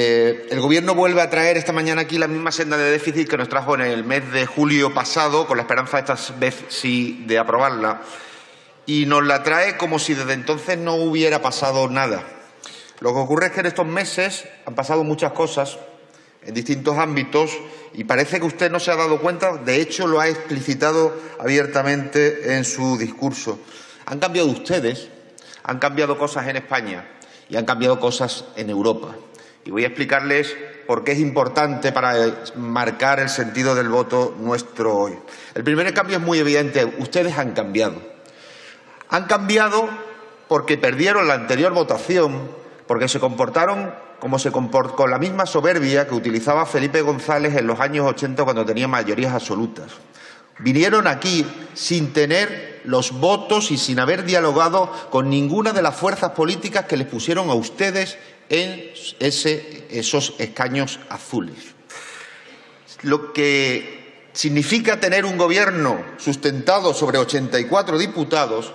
Eh, el Gobierno vuelve a traer esta mañana aquí la misma senda de déficit que nos trajo en el mes de julio pasado, con la esperanza esta vez sí de aprobarla, y nos la trae como si desde entonces no hubiera pasado nada. Lo que ocurre es que en estos meses han pasado muchas cosas en distintos ámbitos y parece que usted no se ha dado cuenta, de hecho lo ha explicitado abiertamente en su discurso. Han cambiado ustedes, han cambiado cosas en España y han cambiado cosas en Europa. Y voy a explicarles por qué es importante para marcar el sentido del voto nuestro hoy. El primer cambio es muy evidente. Ustedes han cambiado. Han cambiado porque perdieron la anterior votación, porque se comportaron como se comportó con la misma soberbia que utilizaba Felipe González en los años 80 cuando tenía mayorías absolutas. Vinieron aquí sin tener los votos y sin haber dialogado con ninguna de las fuerzas políticas que les pusieron a ustedes en esos escaños azules. Lo que significa tener un gobierno sustentado sobre 84 diputados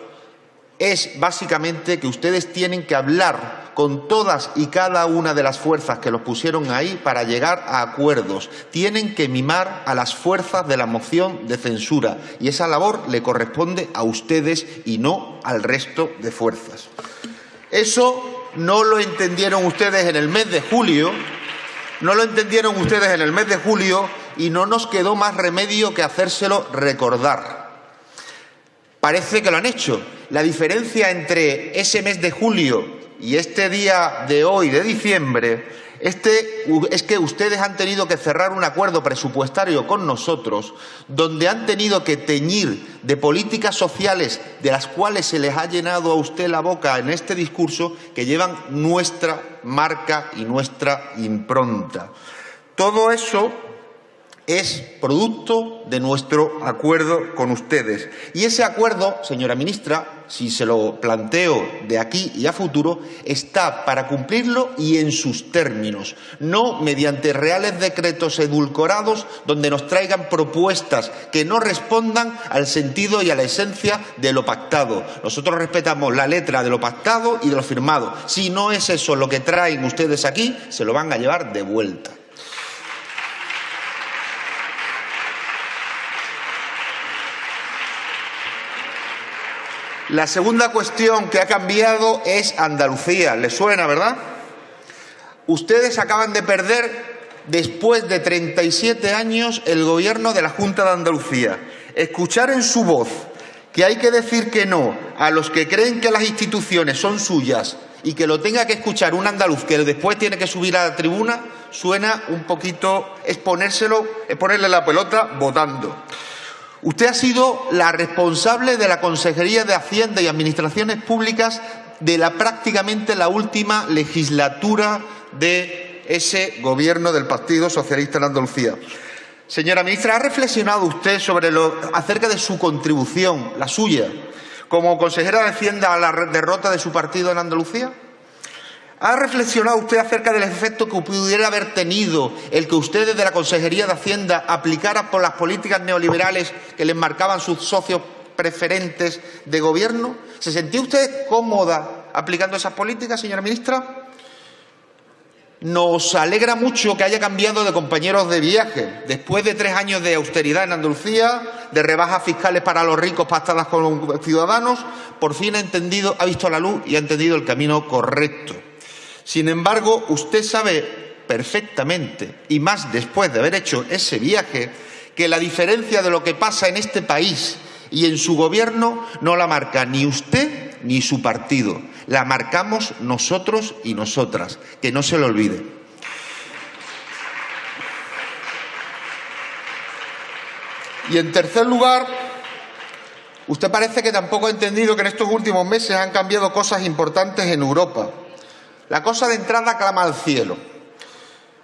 es básicamente que ustedes tienen que hablar con todas y cada una de las fuerzas que los pusieron ahí para llegar a acuerdos. Tienen que mimar a las fuerzas de la moción de censura y esa labor le corresponde a ustedes y no al resto de fuerzas. Eso no lo entendieron ustedes en el mes de julio, no lo entendieron ustedes en el mes de julio y no nos quedó más remedio que hacérselo recordar. Parece que lo han hecho. La diferencia entre ese mes de julio y este día de hoy, de diciembre, este, es que ustedes han tenido que cerrar un acuerdo presupuestario con nosotros donde han tenido que teñir de políticas sociales de las cuales se les ha llenado a usted la boca en este discurso que llevan nuestra marca y nuestra impronta. Todo eso es producto de nuestro acuerdo con ustedes. Y ese acuerdo, señora ministra, si se lo planteo de aquí y a futuro, está para cumplirlo y en sus términos, no mediante reales decretos edulcorados donde nos traigan propuestas que no respondan al sentido y a la esencia de lo pactado. Nosotros respetamos la letra de lo pactado y de lo firmado. Si no es eso lo que traen ustedes aquí, se lo van a llevar de vuelta. La segunda cuestión que ha cambiado es Andalucía. ¿Le suena, verdad? Ustedes acaban de perder, después de 37 años, el gobierno de la Junta de Andalucía. Escuchar en su voz que hay que decir que no a los que creen que las instituciones son suyas y que lo tenga que escuchar un andaluz que después tiene que subir a la tribuna, suena un poquito, es ponérselo, es ponerle la pelota votando. Usted ha sido la responsable de la Consejería de Hacienda y Administraciones Públicas de la prácticamente la última legislatura de ese gobierno del Partido Socialista en Andalucía. Señora ministra, ¿ha reflexionado usted acerca de su contribución, la suya, como consejera de Hacienda a la derrota de su partido en Andalucía? ¿Ha reflexionado usted acerca del efecto que pudiera haber tenido el que ustedes de la Consejería de Hacienda aplicaran por las políticas neoliberales que les marcaban sus socios preferentes de gobierno? ¿Se sentía usted cómoda aplicando esas políticas, señora ministra? Nos alegra mucho que haya cambiado de compañeros de viaje. Después de tres años de austeridad en Andalucía, de rebajas fiscales para los ricos pactadas con los ciudadanos, por fin ha entendido, ha visto la luz y ha entendido el camino correcto. Sin embargo, usted sabe perfectamente, y más después de haber hecho ese viaje, que la diferencia de lo que pasa en este país y en su gobierno no la marca ni usted ni su partido, la marcamos nosotros y nosotras, que no se lo olvide. Y en tercer lugar, usted parece que tampoco ha entendido que en estos últimos meses han cambiado cosas importantes en Europa. La cosa de entrada clama al cielo.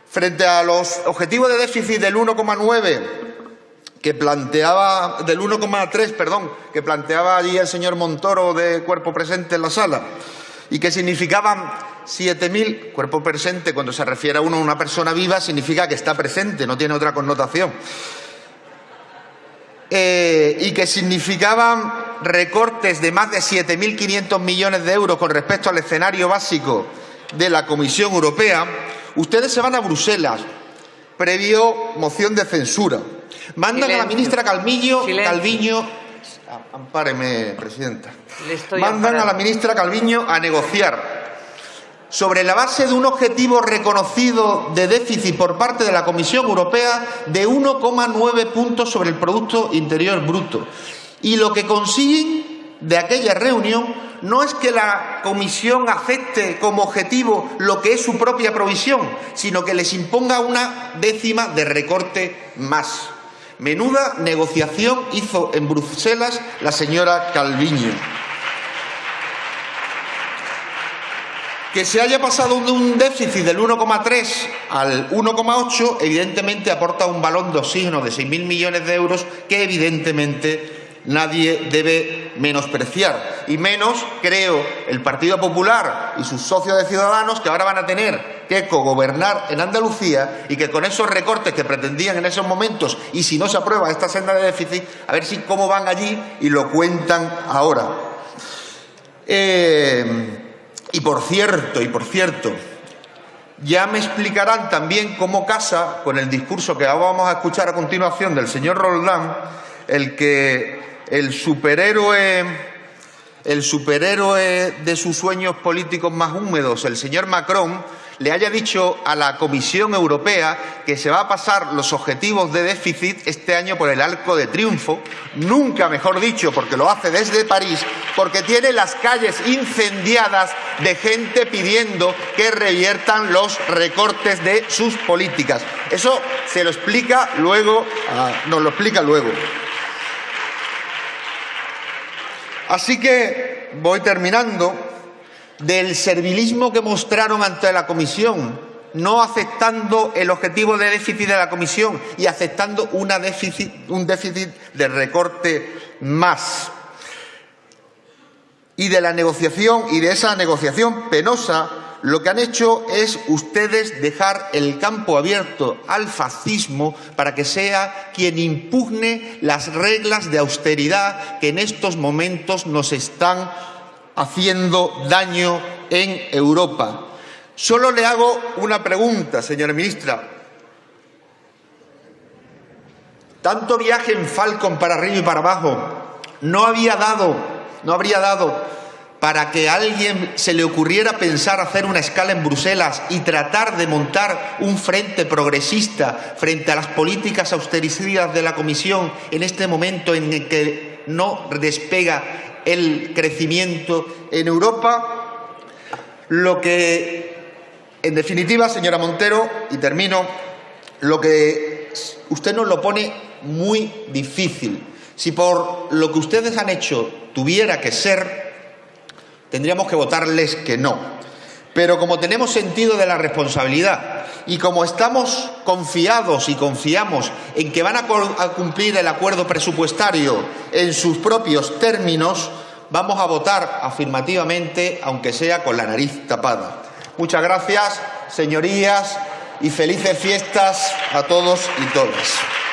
Frente a los objetivos de déficit del 1,9 que planteaba del 1,3, perdón, que planteaba allí el señor Montoro de cuerpo presente en la sala y que significaban 7.000, cuerpo presente cuando se refiere a uno a una persona viva significa que está presente, no tiene otra connotación. Eh, y que significaban recortes de más de 7.500 millones de euros con respecto al escenario básico de la Comisión Europea, Ustedes se van a Bruselas, previo moción de censura. Mandan a la ministra Calvillo, Calviño, ampáreme, presidenta. Mandan a la ministra Calviño a negociar sobre la base de un objetivo reconocido de déficit por parte de la Comisión Europea de 1,9 puntos sobre el Producto Interior Bruto. Y lo que consiguen de aquella reunión no es que la Comisión acepte como objetivo lo que es su propia provisión, sino que les imponga una décima de recorte más. Menuda negociación hizo en Bruselas la señora Calviño. Que se haya pasado de un déficit del 1,3 al 1,8, evidentemente aporta un balón de oxígeno de 6.000 millones de euros que evidentemente nadie debe menospreciar. Y menos, creo, el Partido Popular y sus socios de Ciudadanos que ahora van a tener que cogobernar en Andalucía y que con esos recortes que pretendían en esos momentos y si no se aprueba esta senda de déficit, a ver si cómo van allí y lo cuentan ahora. Eh, y por cierto, y por cierto, ya me explicarán también cómo casa con el discurso que vamos a escuchar a continuación del señor Roldán, el que el superhéroe, el superhéroe de sus sueños políticos más húmedos, el señor Macron, le haya dicho a la Comisión Europea que se va a pasar los objetivos de déficit este año por el arco de triunfo, nunca mejor dicho, porque lo hace desde París, porque tiene las calles incendiadas de gente pidiendo que reviertan los recortes de sus políticas. Eso se lo explica luego, ah, nos lo explica luego. Así que voy terminando del servilismo que mostraron ante la Comisión, no aceptando el objetivo de déficit de la Comisión y aceptando un déficit de recorte más. Y de la negociación y de esa negociación penosa, lo que han hecho es ustedes dejar el campo abierto al fascismo para que sea quien impugne las reglas de austeridad que en estos momentos nos están haciendo daño en Europa. Solo le hago una pregunta, señora ministra. Tanto viaje en Falcon para arriba y para abajo no había dado, no habría dado para que a alguien se le ocurriera pensar hacer una escala en Bruselas y tratar de montar un frente progresista frente a las políticas austericidas de la Comisión en este momento en el que no despega el crecimiento en Europa. Lo que, en definitiva, señora Montero, y termino, lo que usted nos lo pone muy difícil. Si por lo que ustedes han hecho tuviera que ser, tendríamos que votarles que no. Pero como tenemos sentido de la responsabilidad y como estamos confiados y confiamos en que van a, cumplir el acuerdo presupuestario en sus propios términos, vamos a votar afirmativamente, aunque sea con la nariz tapada. Muchas gracias, señorías, y felices fiestas a todos y todas.